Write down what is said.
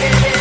yeah, you.